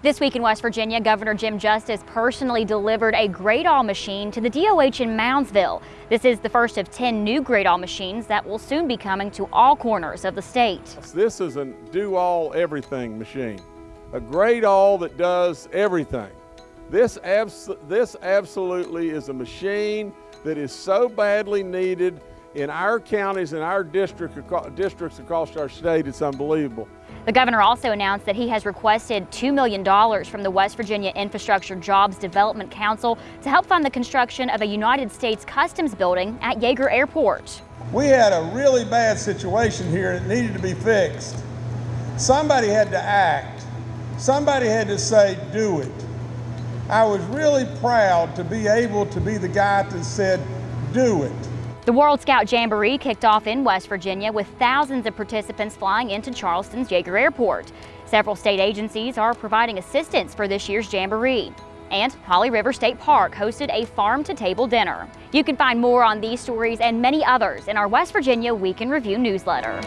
This week in West Virginia, Governor Jim Justice personally delivered a Gradall machine to the DOH in Moundsville. This is the first of 10 new Gradall machines that will soon be coming to all corners of the state. This is a do-all everything machine, a Gradall that does everything. This, abs this absolutely is a machine that is so badly needed in our counties and our district, districts across our state, it's unbelievable. The governor also announced that he has requested $2 million from the West Virginia Infrastructure Jobs Development Council to help fund the construction of a United States Customs building at Yeager Airport. We had a really bad situation here that needed to be fixed. Somebody had to act. Somebody had to say, do it. I was really proud to be able to be the guy that said, do it. The World Scout Jamboree kicked off in West Virginia with thousands of participants flying into Charleston's Yeager Airport. Several state agencies are providing assistance for this year's Jamboree. And Holly River State Park hosted a farm-to-table dinner. You can find more on these stories and many others in our West Virginia Week in Review newsletter.